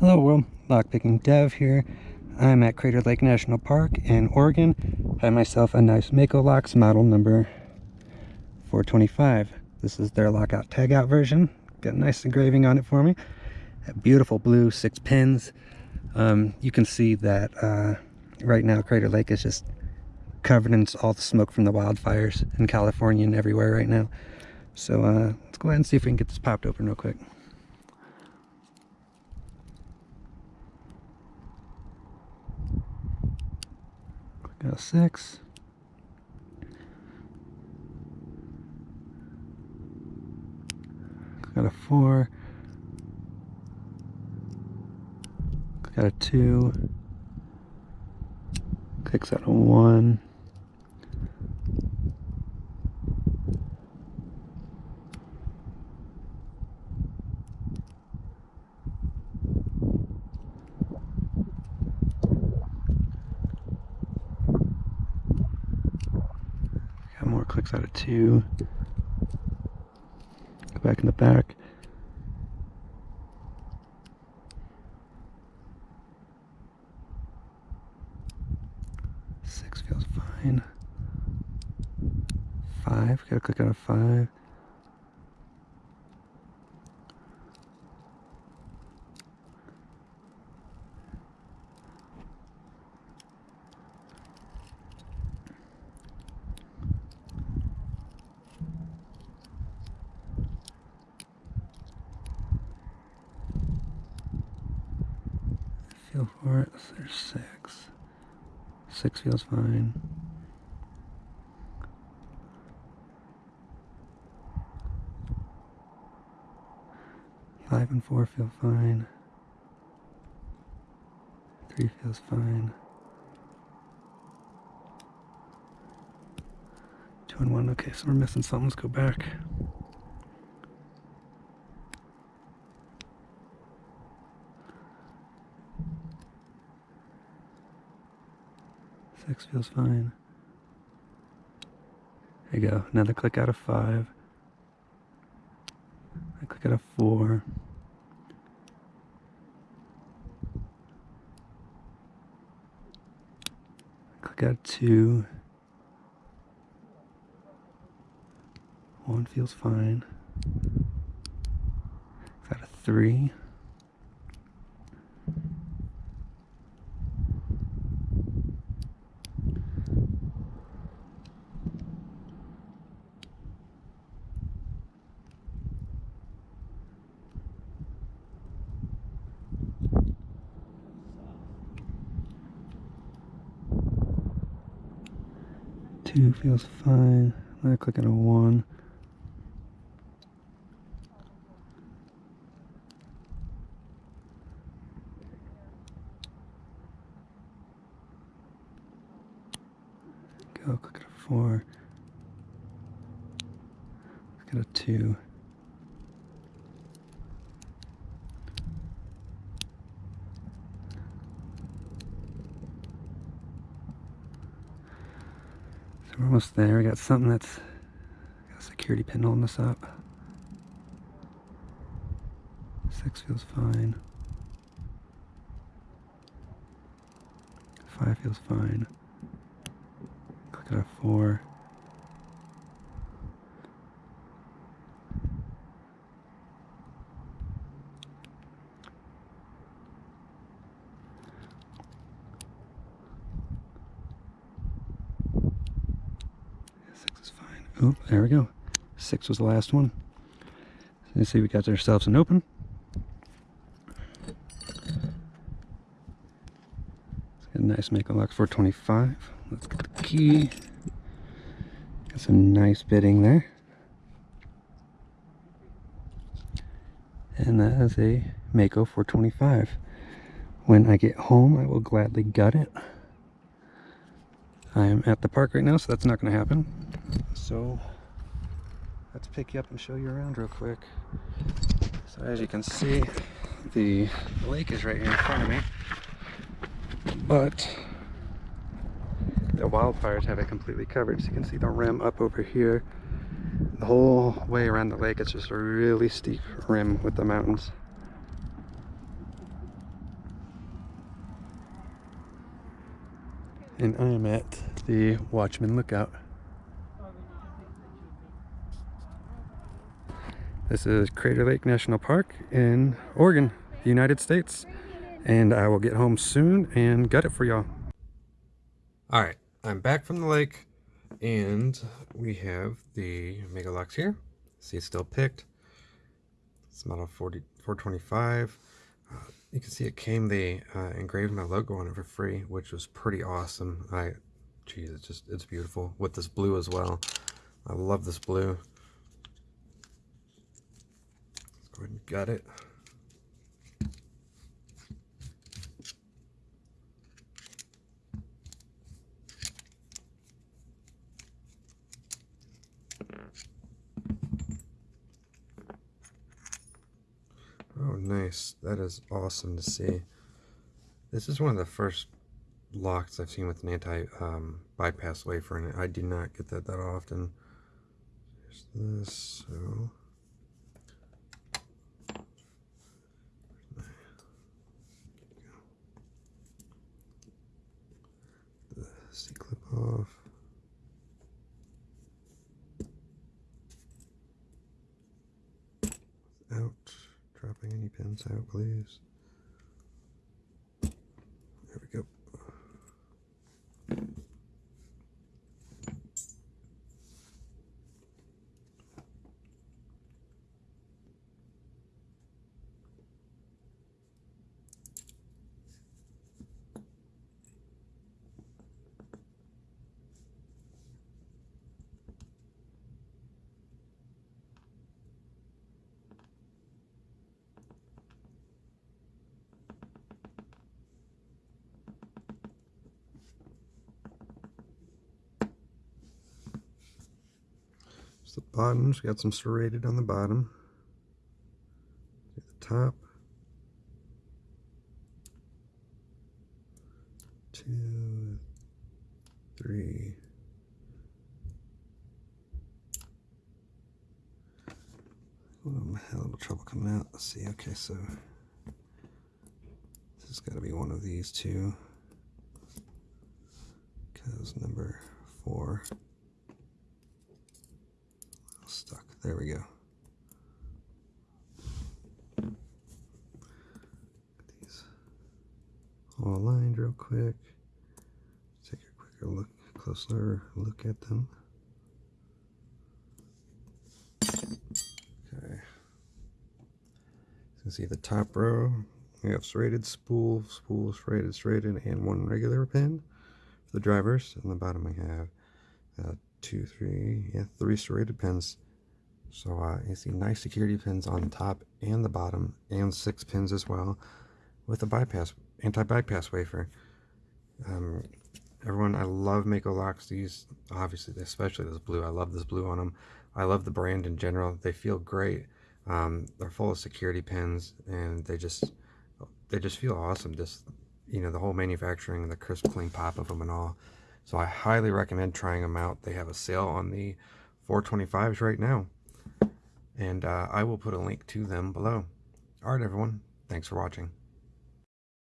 Hello world, lockpicking Dev here. I'm at Crater Lake National Park in Oregon. Have myself a nice Mako Locks model number 425. This is their lockout tagout version. Got a nice engraving on it for me. Beautiful blue six pins. Um, you can see that uh, right now Crater Lake is just covered in all the smoke from the wildfires in California and everywhere right now. So uh, let's go ahead and see if we can get this popped open real quick. Got a six. Got a 4. Got a 2. Clicks out a 1. More clicks out of two. Go back in the back. Six feels fine. Five, gotta click out of five. Feel for it. There's six. Six feels fine. Five and four feel fine. Three feels fine. Two and one. Okay, so we're missing something. Let's go back. Six feels fine. There you go. Another click out of five. I click out of four. Click out of two. One feels fine. Got a three. Two feels fine. I'm gonna click on a one. Go click on a four. Click on a two. We're almost there. We got something that's got a security pin holding us up. Six feels fine. Five feels fine. Click at a four. Six is fine. Oh, there we go. Six was the last one. You see we got ourselves an open. Let's a nice Mako Locks 425. Let's get the key. Got some nice bitting there. And that is a Mako 425. When I get home, I will gladly gut it. I am at the park right now, so that's not going to happen. So let's pick you up and show you around real quick. So as you can see, the lake is right here in front of me. But the wildfires have it completely covered. So you can see the rim up over here. The whole way around the lake, it's just a really steep rim with the mountains. And I am at the Watchman Lookout. This is Crater Lake National Park in Oregon, the United States. And I will get home soon and gut it for y'all. Alright, I'm back from the lake and we have the Mako Locks here. See it's still picked. It's model 40, 425. Uh, you can see it came, they uh, engraved my logo on it for free, which was pretty awesome. I, geez, it's just, it's beautiful with this blue as well. I love this blue. Let's go and gut it. Oh, nice. That is awesome to see. This is one of the first locks I've seen with an anti-bypass um, wafer in it. I do not get that that often. There's this, so... The C-clip off. Without dropping any pins out, please. There we go. The bottoms, got some serrated on the bottom. the top. Two, three. I'm having a little trouble coming out. Let's see. Okay, so this has got to be one of these two. Because number four There we go. these all aligned real quick. Take a quicker look, closer look at them. Okay. You can see the top row. We have serrated spool, spool serrated, serrated, and one regular pin for the drivers. On the bottom we have uh, two, three, yeah, three serrated pins so uh, you see nice security pins on the top and the bottom and six pins as well with a bypass, anti-bypass wafer. Um, everyone, I love Mako locks. These, obviously, especially this blue. I love this blue on them. I love the brand in general. They feel great. Um, they're full of security pins and they just, they just feel awesome. Just, you know, the whole manufacturing, the crisp, clean pop of them and all. So I highly recommend trying them out. They have a sale on the 425s right now and uh, I will put a link to them below. Alright everyone, thanks for watching.